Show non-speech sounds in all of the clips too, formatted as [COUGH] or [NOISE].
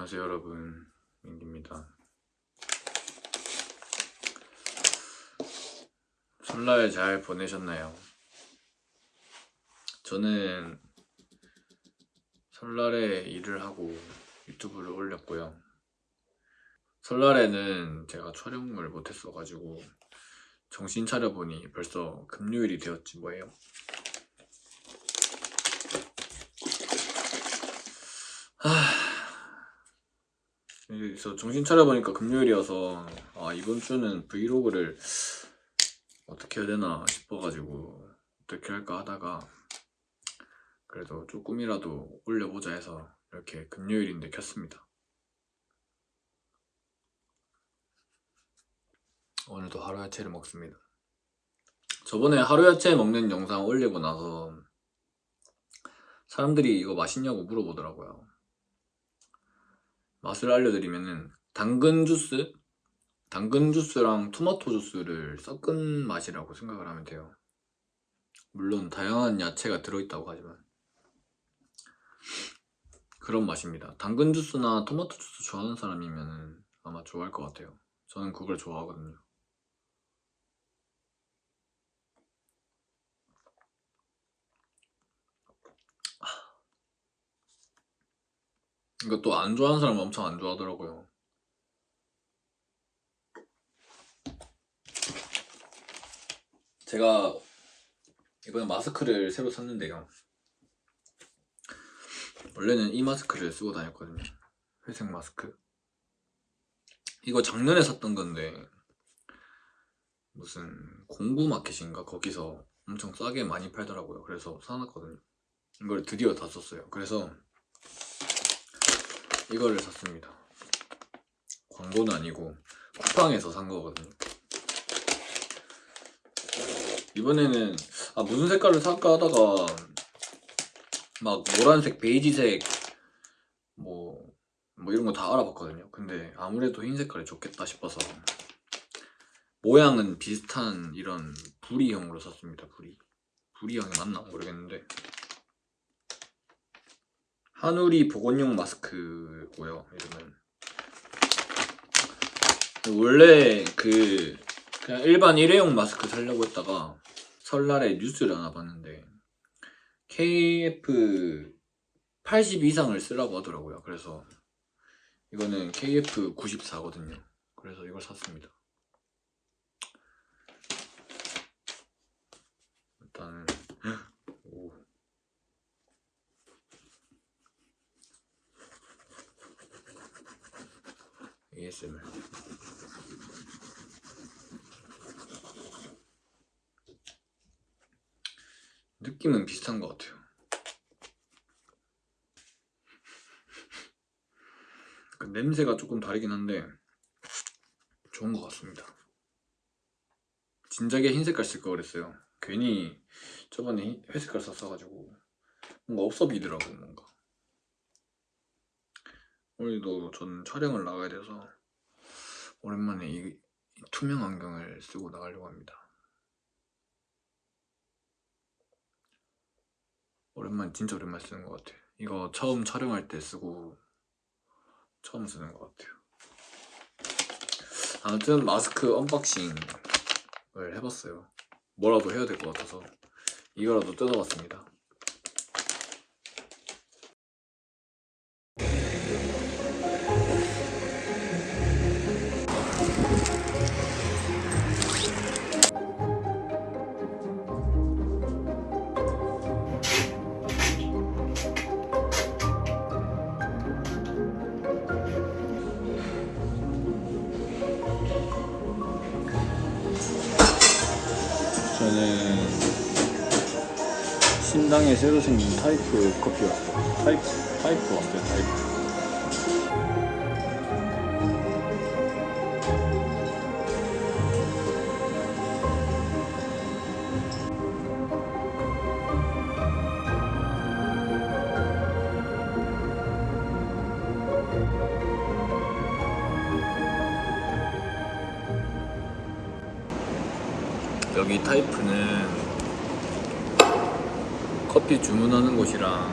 안녕하세요 여러분. 민기입니다. 설날 잘 보내셨나요? 저는 설날에 일을 하고 유튜브를 올렸고요. 설날에는 제가 촬영을 못했어가지고 정신 차려보니 벌써 금요일이 되었지 뭐예요 하... 그래서 정신 차려보니까 금요일이어서 아 이번 주는 브이로그를 어떻게 해야 되나 싶어가지고 어떻게 할까 하다가 그래도 조금이라도 올려보자 해서 이렇게 금요일인데 켰습니다. 오늘도 하루 야채를 먹습니다. 저번에 하루 야채 먹는 영상 올리고 나서 사람들이 이거 맛있냐고 물어보더라고요 맛을 알려드리면은 당근 주스? 당근 주스랑 토마토 주스를 섞은 맛이라고 생각을 하면 돼요. 물론 다양한 야채가 들어있다고 하지만. 그런 맛입니다. 당근 주스나 토마토 주스 좋아하는 사람이면 아마 좋아할 것 같아요. 저는 그걸 좋아하거든요 이거 또안 좋아하는 사람은 엄청 안 좋아하더라고요. 제가 이번에 마스크를 새로 샀는데요. 원래는 이 마스크를 쓰고 다녔거든요. 회색 마스크. 이거 작년에 샀던 건데 무슨 공구 마켓인가? 거기서 엄청 싸게 많이 팔더라고요. 그래서 사놨거든요. 이걸 드디어 다 썼어요. 그래서 이거를 샀습니다. 광고는 아니고 쿠팡에서 산 거거든요. 이번에는 아 무슨 색깔을 살까 하다가 막 노란색, 베이지색 뭐, 뭐 이런 거 다 알아봤거든요. 근데 아무래도 흰 색깔이 좋겠다 싶어서 모양은 비슷한 이런 부리형으로 샀습니다. 부리. 부리형이 맞나 모르겠는데 하누리 보건용 마스크고요 이름은. 원래 그 그냥 일반 일회용 마스크 사려고 했다가 설날에 뉴스를 하나 봤는데 KF 80 이상을 쓰라고 하더라고요. 그래서 이거는 KF 94거든요. 그래서 이걸 샀습니다 일단은 오. ASMR 느낌은 비슷한 것 같아요. [LAUGHS] 그 냄새가 조금 다르긴 한데 좋은 것 같습니다. 진작에 흰 색깔 쓸 걸 그랬어요. 괜히 저번에 회색깔 샀어가지고 뭔가 없어 보이더라고 뭔가 오늘도 저는 촬영을 나가야 돼서 오랜만에 이, 이 투명 안경을 쓰고 나가려고 합니다. 오랜만 진짜 오랜만에 쓰는 것 같아요. 이거 처음 촬영할 때 쓰고 처음 쓰는 것 같아요. 아무튼 마스크 unboxing을 해봤어요. 뭐라도 해야 될 것 같아서 이거라도 뜯어봤습니다 저는 신당에 새로 생긴 타이프 커피 왔어요. 타이프, 타이프 왔어요 타이프 여기 타이프는 커피 주문하는 곳이랑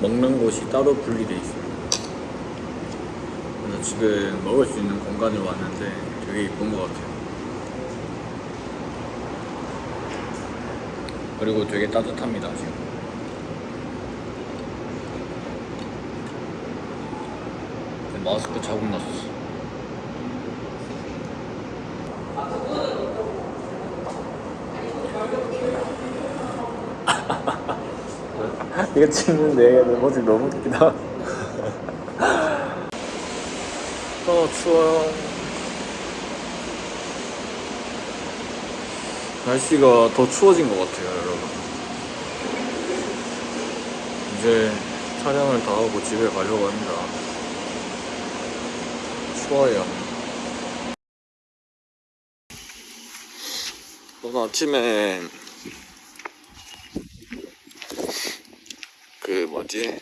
먹는 곳이 따로 분리되어 있습니다 지금 먹을 수 있는 공간을 왔는데 되게 이쁜 것 같아요. 그리고 되게 따뜻합니다 지금. 마스크 자국 났어. 이거 찍는데 내 모습 너무 웃기다. 어 추워요. 날씨가 더 추워진 것 같아요, 여러분. 이제 촬영을 다 하고 집에 가려고 합니다. 추워요. 오늘 아침에 그 뭐지?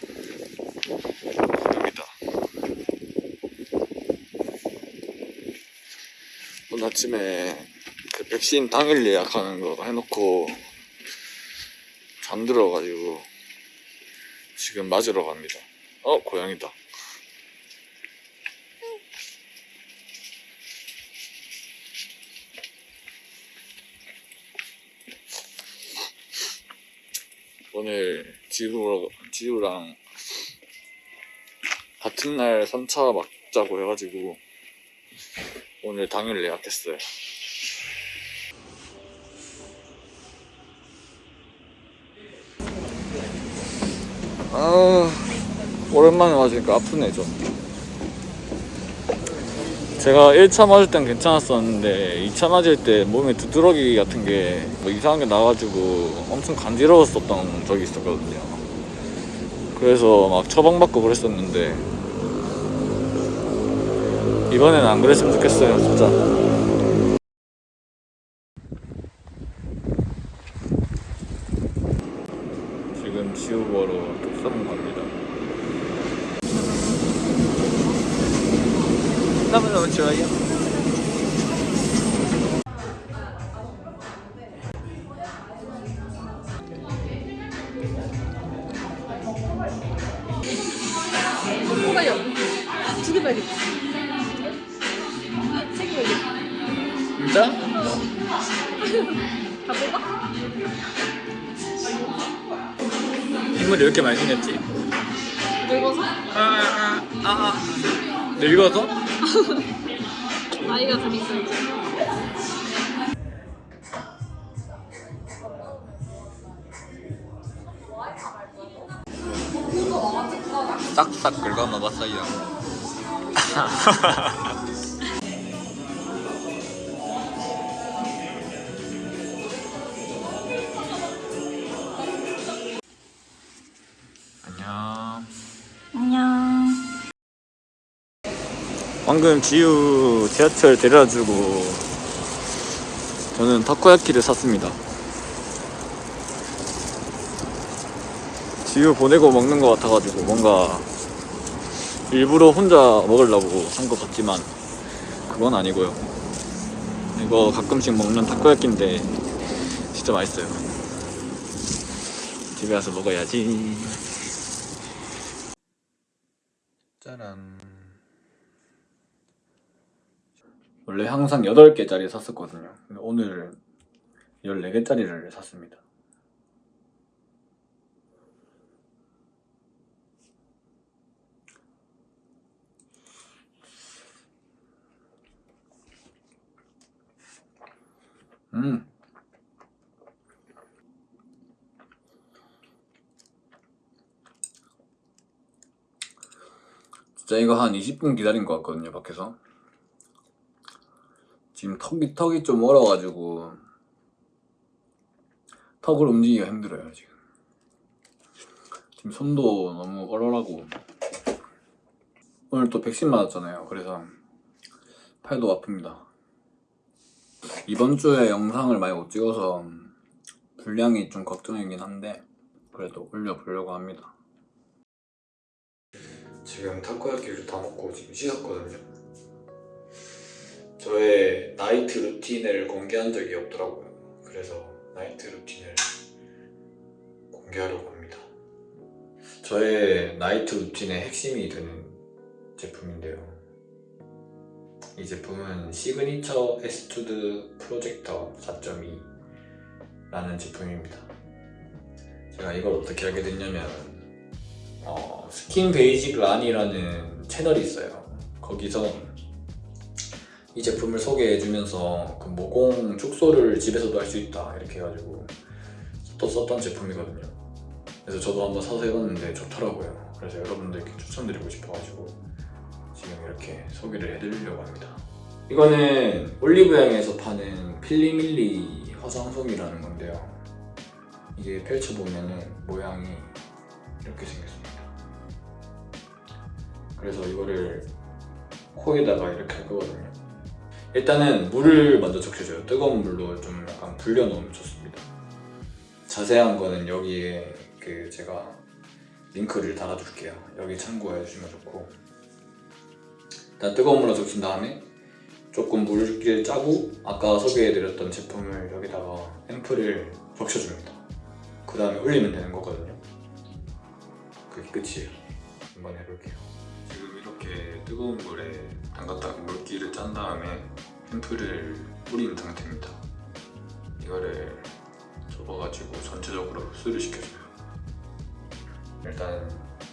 여기다. 오늘 아침에 그 백신 당일 예약하는 거 해놓고 잠들어가지고 지금 맞으러 갑니다. 어, 고양이다. 오늘 지우, 지우랑 같은 날 3차 맞자고 해가지고 오늘 당일 예약했어요. 아, 오랜만에 맞으니까 아프네, 좀. 제가 1차 맞을 땐 괜찮았었는데 2차 맞을 때 몸에 두드러기 같은 게 뭐 이상한 게 나가지고 엄청 간지러웠었던 적이 있었거든요. 그래서 막 처방받고 그랬었는데 이번엔 안 그랬으면 좋겠어요, 진짜. 뽑아요. 두개 봐야겠다. 세개 봐야겠다. 진짜? [LAUGHS] 다 뽑아? 인물이 이렇게 많이 생겼지? 늙어서? 아, 아, 아. 늙어서? [LAUGHS] 나이가 좀 있어, 이제. 먹었어요. [LAUGHS] 안녕. 안녕. 방금 지우 지하철 데려다주고 저는 타코야키를 샀습니다. 지우 보내고 먹는 것 같아가지고 뭔가 일부러 혼자 먹으려고 산 것 같지만 그건 아니고요. 이거 가끔씩 먹는 타코야키인데 진짜 맛있어요. 집에 가서 먹어야지. 짜란. 원래 항상 8개짜리 샀었거든요. 근데 오늘 14개짜리를 샀습니다. 음. 진짜 이거 한 20분 기다린 것 같거든요, 밖에서. 지금 턱이 턱이 좀 얼어가지고 턱을 움직이기가 힘들어요 지금. 지금 손도 너무 얼얼하고 오늘 또 백신 맞았잖아요. 그래서 팔도 아픕니다. 이번 주에 영상을 많이 못 찍어서 분량이 좀 걱정이긴 한데 그래도 올려보려고 합니다. 지금 타코야키를 다 먹고 지금 씻었거든요. 저의 night routine을 공개한 적이 없더라고요. 그래서 night routine을 공개하려고 합니다. 저의 night routine의 핵심이 되는 제품인데요. 이 제품은 시그니처 에스투드 프로젝터 4.2라는 제품입니다. 제가 이걸 어떻게 알게 됐냐면 어, 스킨 베이직 란이라는 채널이 있어요. 거기서 이 제품을 소개해주면서 그 모공 축소를 집에서도 할 수 있다 이렇게 해가지고 또 썼던 제품이거든요. 그래서 저도 한번 사서 해봤는데 좋더라고요. 그래서 여러분들께 추천드리고 싶어가지고 지금 이렇게 소개를 해드리려고 합니다. 이거는 올리브영에서 파는 필리밀리 화장솜이라는 건데요. 이게 펼쳐보면은 모양이 이렇게 생겼습니다. 그래서 이거를 코에다가 이렇게 할 거거든요. 일단은 물을 먼저 적셔줘요. 뜨거운 물로 좀 약간 불려놓으면 좋습니다. 자세한 거는 여기에 그 제가 링크를 달아둘게요. 여기 참고해 주시면 좋고 일단 뜨거운 물로 적신 다음에 조금 물기를 짜고 아까 소개해드렸던 제품을 여기다가 앰플을 적셔줍니다. 그 다음에 올리면 되는 거거든요. 그게 끝이에요. 한번 해볼게요. 지금 이렇게 뜨거운 물에 담갔다가 물기를 짠 다음에 앰플을 뿌린 상태입니다. 이거를 접어가지고 전체적으로 흡수를 시켜줘요. 일단,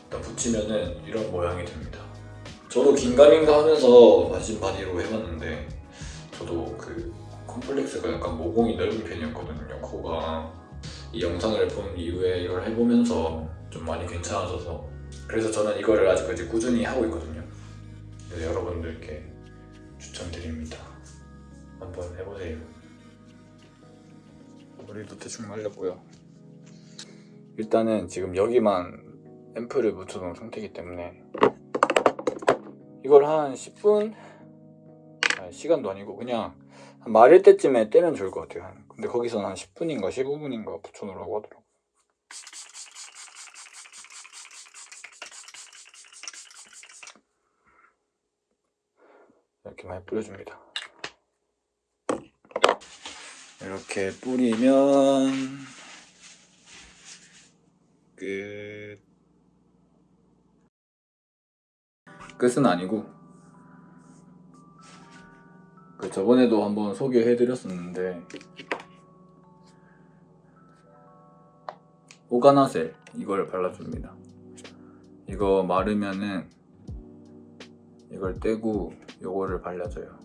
일단 붙이면은 이런 모양이 됩니다. 저도 긴가민가 하면서 마진 바디로 해봤는데 저도 그 콤플렉스가 약간 모공이 넓은 편이었거든요. 코가 이 영상을 본 이후에 이걸 해보면서 좀 많이 괜찮아져서 그래서 저는 이거를 아직까지 꾸준히 하고 있거든요. 그래서 여러분들께 추천드립니다. 한번 해보세요. 머리도 대충 말렸고요. 일단은 지금 여기만 앰플을 붙여놓은 상태이기 때문에 이걸 한 10분? 아니, 시간도 아니고 그냥 한 말일 때쯤에 떼면 좋을 것 같아요. 근데 거기서는 한 10분인가 15분인가 붙여놓으라고 하더라고요. 이렇게 많이 뿌려줍니다. 이렇게 뿌리면 끝. 끝은 아니고 그 저번에도 한번 소개해드렸었는데 오가나셀 이걸 발라줍니다. 이거 마르면은 이걸 떼고 요거를 발라줘요.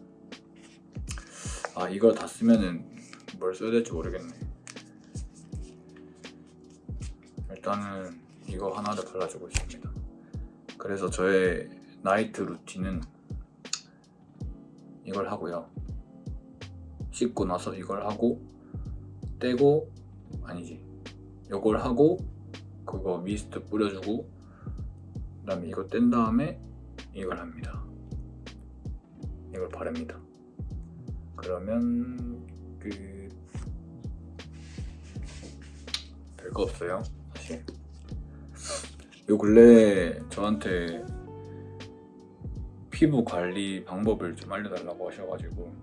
아 이걸 다 쓰면은 뭘 써야 될지 모르겠네. 일단은 이거 하나를 발라주고 있습니다. 그래서 저의 나이트 루틴은 이걸 하고요. 씻고 나서 이걸 하고 떼고 아니지 이걸 하고 그거 미스트 뿌려주고 그 다음에 이거 뗀 다음에 이걸 합니다. 이걸 바릅니다. 그러면 그 별거 없어요 사실. 요 근래에 저한테 피부 관리 방법을 좀 알려달라고 하셔가지고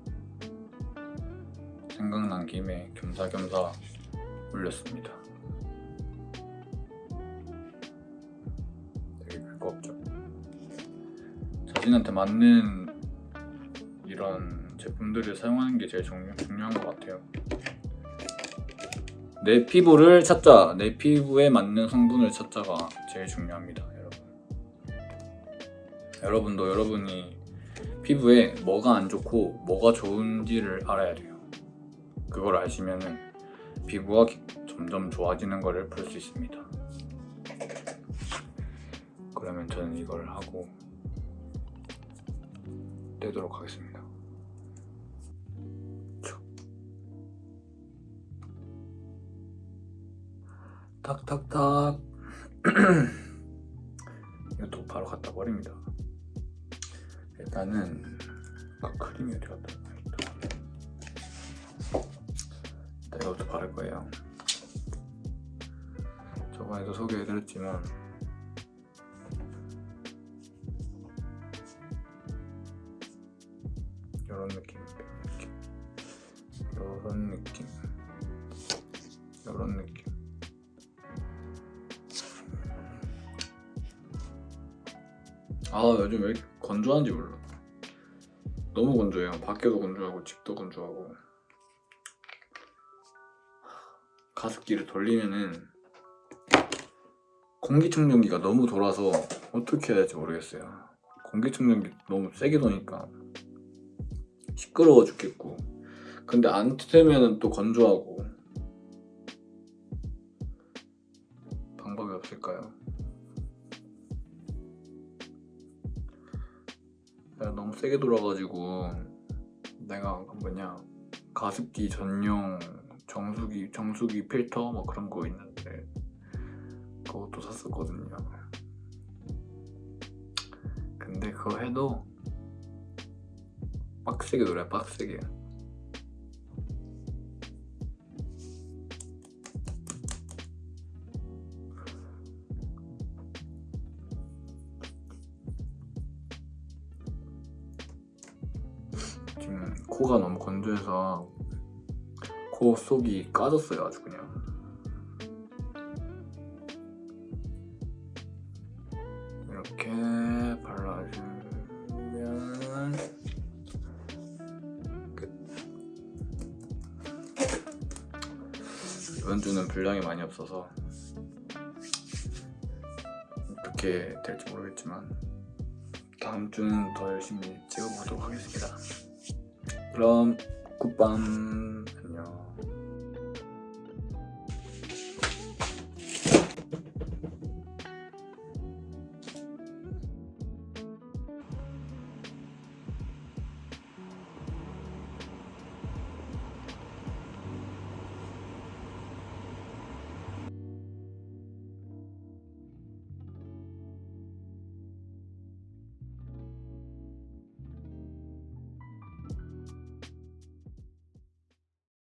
생각난 김에 겸사겸사 올렸습니다. 되게 별거 없죠. 자신한테 맞는 이런 제품들을 사용하는 게 제일 중요, 중요한 것 같아요. 내 피부를 찾자, 내 피부에 맞는 성분을 찾자가 제일 중요합니다, 여러분. 여러분도 여러분이 피부에 뭐가 안 좋고 뭐가 좋은지를 알아야 돼요. 그걸 아시면 은 피부가 기- 점점 좋아지는 것을 볼 수 있습니다. 그러면 저는 이걸 하고 떼도록 하겠습니다. 촉. 탁탁탁 [CLEARS THROAT] 이것도 바로 갖다 버립니다. 일단은 아, 크림이 어디 갔다. 일단 이것도 바를 거예요. 저번에도 소개해드렸지만 이런 느낌, 이런 느낌, 이런 느낌. 아 요즘 왜 이렇게 건조한지 몰라. 너무 건조해요. 밖에도 건조하고 집도 건조하고 가습기를 돌리면은 공기청정기가 너무 돌아서 어떻게 해야 될지 모르겠어요. 공기청정기 너무 세게 도니까 시끄러워 죽겠고 근데 안 틀면은 또 건조하고 방법이 없을까요? 내가 너무 세게 돌아가지고 내가 그 뭐냐 가습기 전용 정수기 정수기 필터 뭐 그런 거 있는데 그것도 샀었거든요. 근데 그거 해도 빡세게 돌아요 빡세게 지금 코가 너무 건조해서 코 속이 까졌어요 아주 그냥 이렇게 발라주면 끝 이번 주는 분량이 많이 없어서 어떻게 될지 모르겠지만 다음 주는 더 열심히 찍어보도록 하겠습니다. 그럼 굿밤 안녕.